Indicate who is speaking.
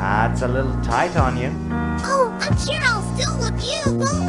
Speaker 1: Ah, That's a little tight on you.
Speaker 2: Oh, I'm sure I'll still look beautiful.